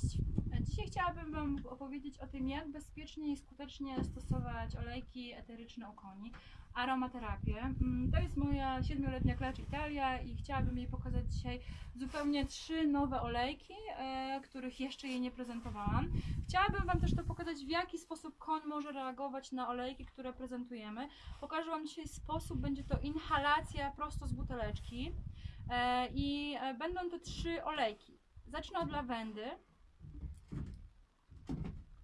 Cześć! Dzisiaj chciałabym Wam opowiedzieć o tym, jak bezpiecznie i skutecznie stosować olejki eteryczne u koni, aromaterapię. Mm, To jest moja siedmioletnia klacz Italia i chciałabym jej pokazać dzisiaj zupełnie trzy nowe olejki, e, których jeszcze jej nie prezentowałam. Chciałabym Wam też to pokazać, w jaki sposób koń może reagować na olejki, które prezentujemy. Pokażę Wam dzisiaj sposób, będzie to inhalacja prosto z buteleczki e, i e, będą to trzy olejki. Zacznę od lawendy,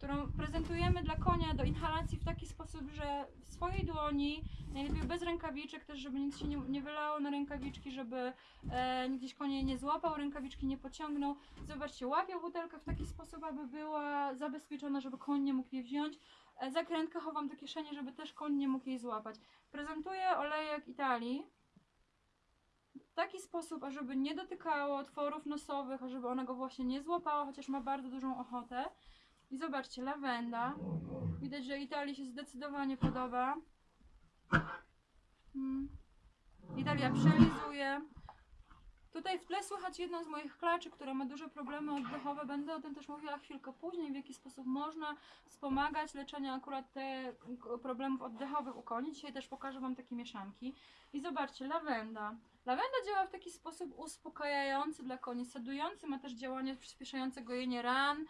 którą prezentujemy dla konia do inhalacji w taki sposób, że w swojej dłoni, najlepiej bez rękawiczek też, żeby nic się nie, nie wylało na rękawiczki, żeby e, gdzieś konie nie złapał, rękawiczki nie pociągnął. Zobaczcie, łapią butelkę w taki sposób, aby była zabezpieczona, żeby koń nie mógł jej wziąć. E, zakrętkę chowam do kieszeni, żeby też koń nie mógł jej złapać. Prezentuję olejek Italii w taki sposób, ażeby nie dotykało otworów nosowych, ażeby ona go właśnie nie złapała, chociaż ma bardzo dużą ochotę. I zobaczcie, lawenda. Widać, że Italii się zdecydowanie podoba. Mm. Italia przelizuje. Tutaj w tle słychać jedną z moich klaczy, która ma duże problemy oddechowe. Będę o tym też mówiła chwilkę później, w jaki sposób można wspomagać leczenie akurat te problemów oddechowych u koni. Dzisiaj też pokażę Wam takie mieszanki. I zobaczcie, lawenda. Lawenda działa w taki sposób uspokajający dla koni, sedujący, ma też działanie przyspieszające gojenie ran,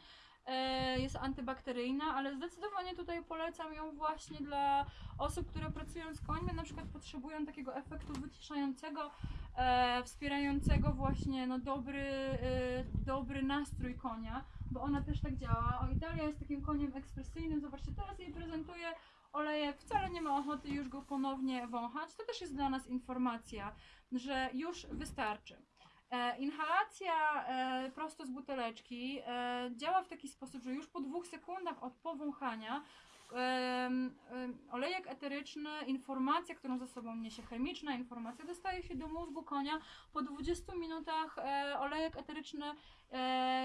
jest antybakteryjna, ale zdecydowanie tutaj polecam ją właśnie dla osób, które pracują z końmi, na przykład potrzebują takiego efektu wyciszającego, e, wspierającego właśnie no, dobry, e, dobry nastrój konia, bo ona też tak działa. Italia jest takim koniem ekspresyjnym, zobaczcie, teraz jej prezentuję olejek, wcale nie ma ochoty już go ponownie wąchać. To też jest dla nas informacja, że już wystarczy. E, inhalacja e, prosto z buteleczki e, działa w taki sposób, że już po dwóch sekundach od powąchania olejek eteryczny, informacja, którą ze sobą niesie chemiczna informacja, dostaje się do mózgu konia. Po 20 minutach olejek eteryczny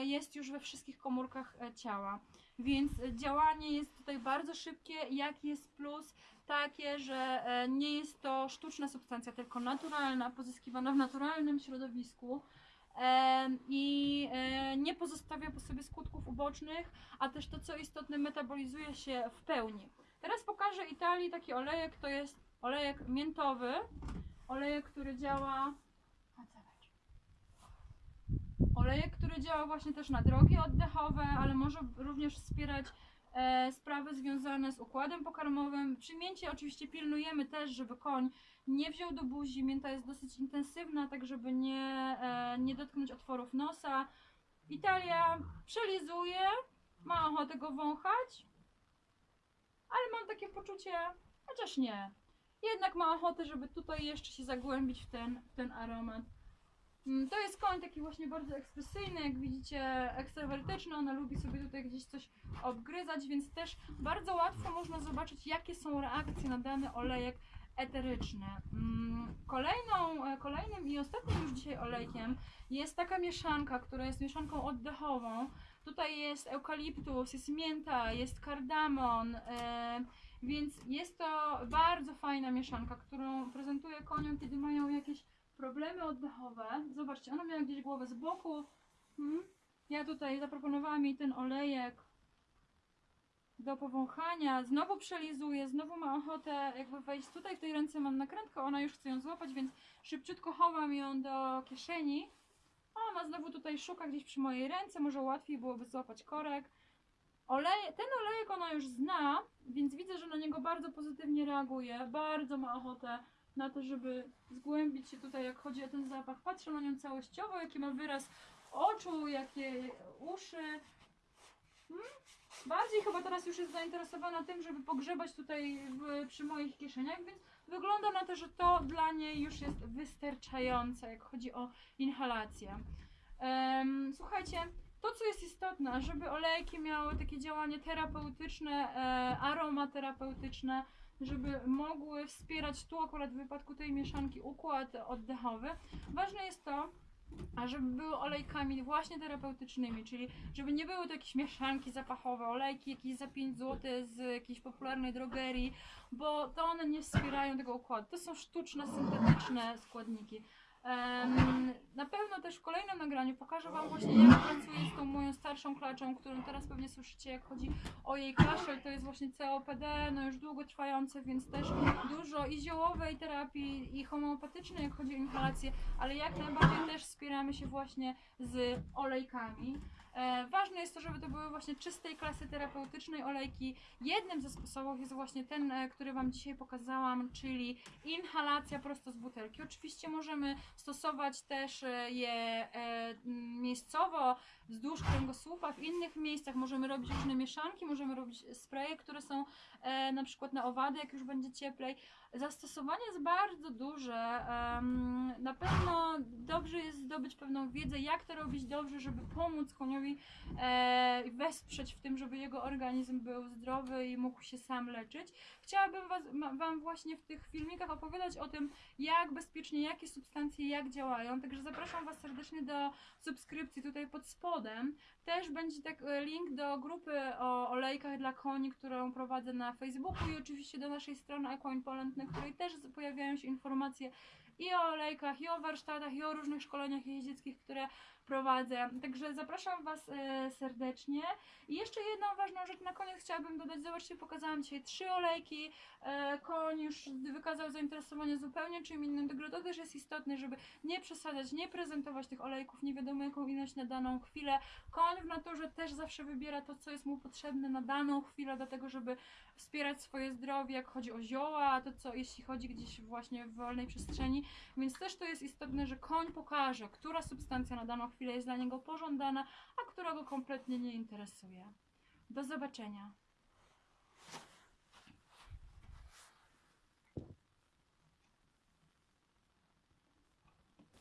jest już we wszystkich komórkach ciała. Więc działanie jest tutaj bardzo szybkie. Jaki jest plus? Takie, że e, nie jest to sztuczna substancja, tylko naturalna, pozyskiwana w naturalnym środowisku. Em, I e, nie pozostawia po sobie skutków ubocznych, a też to, co istotne, metabolizuje się w pełni. Teraz pokażę Italii taki olejek, to jest olejek miętowy, olejek, który działa. Olejek, który działa właśnie też na drogi oddechowe, ale może również wspierać e, sprawy związane z układem pokarmowym. Przy mięcie oczywiście pilnujemy też, żeby koń nie wziął do buzi. Mięta jest dosyć intensywna, tak żeby nie, e, nie dotknąć otworów nosa. Italia przelizuje, ma ochotę go wąchać, ale mam takie poczucie, chociaż nie. Jednak ma ochotę, żeby tutaj jeszcze się zagłębić w ten, w ten aromat. Mm, To jest koń taki właśnie bardzo ekspresyjny, jak widzicie, ekstrawertyczny. Ona lubi sobie tutaj gdzieś coś obgryzać, więc też bardzo łatwo można zobaczyć, jakie są reakcje na dany olejek eteryczny. Mm, Kolejną, e, kolejnym i ostatnim już dzisiaj olejkiem jest taka mieszanka, która jest mieszanką oddechową. Tutaj jest eukaliptus, jest mięta, jest kardamon, e, więc jest to bardzo fajna mieszanka, którą prezentuję koniom, kiedy mają jakieś problemy oddechowe. Zobaczcie, ona miała gdzieś głowę z boku. Hmm? Ja tutaj zaproponowałam jej ten olejek do powąchania. Znowu przelizuje, znowu ma ochotę jakby wejść tutaj. W tej ręce mam nakrętkę, ona już chce ją złapać, więc szybciutko chowam ją do kieszeni. Ona znowu tutaj szuka gdzieś przy mojej ręce, może łatwiej byłoby złapać korek. Olej, ten olejek ona już zna, więc widzę, że na niego bardzo pozytywnie reaguje. Bardzo ma ochotę na to, żeby zgłębić się tutaj, jak chodzi o ten zapach. Patrzę na nią całościowo, jaki ma wyraz oczu, jakie uszy. Hmm? Bardziej chyba teraz już jest zainteresowana tym, żeby pogrzebać tutaj w, przy moich kieszeniach, więc wygląda na to, że to dla niej już jest wystarczające, jak chodzi o inhalację. Em, słuchajcie, to co jest istotne, żeby olejki miały takie działanie terapeutyczne, e, aromaterapeutyczne, żeby mogły wspierać tu akurat w wypadku tej mieszanki układ oddechowy. Ważne jest to, a żeby były olejkami właśnie terapeutycznymi, czyli żeby nie były to jakieś mieszanki zapachowe, olejki jakieś za 5 zł z jakiejś popularnej drogerii, bo to one nie wspierają tego układu. To są sztuczne, syntetyczne składniki. Na pewno też w kolejnym nagraniu pokażę Wam właśnie jak pracuję z tą moją starszą klaczą, którą teraz pewnie słyszycie jak chodzi o jej kaszel, to jest właśnie COPD, no już długo trwające, więc też dużo i ziołowej terapii i homeopatycznej jak chodzi o inhalację, ale jak najbardziej też wspieramy się właśnie z olejkami. E, ważne jest to, żeby to były właśnie czystej klasy terapeutycznej olejki. Jednym ze sposobów jest właśnie ten, e, który Wam dzisiaj pokazałam, czyli inhalacja prosto z butelki. Oczywiście możemy stosować też e, je e, miejscowo, wzdłuż kręgosłupa, w innych miejscach możemy robić różne mieszanki, możemy robić spreje, które są e, na przykład na owady, jak już będzie cieplej. Zastosowanie jest bardzo duże. na pewno dobrze jest zdobyć pewną wiedzę, jak to robić dobrze, żeby pomóc koniowi e, wesprzeć w tym, żeby jego organizm był zdrowy i mógł się sam leczyć. Chciałabym was, Wam właśnie w tych filmikach opowiadać o tym, jak bezpiecznie, jakie substancje, jak działają. Także zapraszam Was serdecznie do subskrypcji tutaj pod spodem. Też będzie tak e, link do grupy o olejkach dla koni, którą prowadzę na Facebooku i oczywiście do naszej strony Equine Poland, na której też pojawiają się informacje i o olejkach, i o warsztatach, i o różnych szkoleniach jeździeckich, które prowadzę. Także zapraszam Was e, serdecznie. I jeszcze jedną ważną rzecz na koniec chciałabym dodać. Zobaczcie, pokazałam dzisiaj trzy olejki. E, koń już wykazał zainteresowanie zupełnie czym innym. Także to też jest istotne, żeby nie przesadzać, nie prezentować tych olejków nie wiadomo jaką ilość na daną chwilę. Koń w naturze też zawsze wybiera to, co jest mu potrzebne na daną chwilę do tego, żeby wspierać swoje zdrowie, jak chodzi o zioła, to co jeśli chodzi gdzieś właśnie w wolnej przestrzeni. Więc też to jest istotne, że koń pokaże, która substancja na daną chwilę jest dla niego pożądana, a która go kompletnie nie interesuje. Zobaczenia.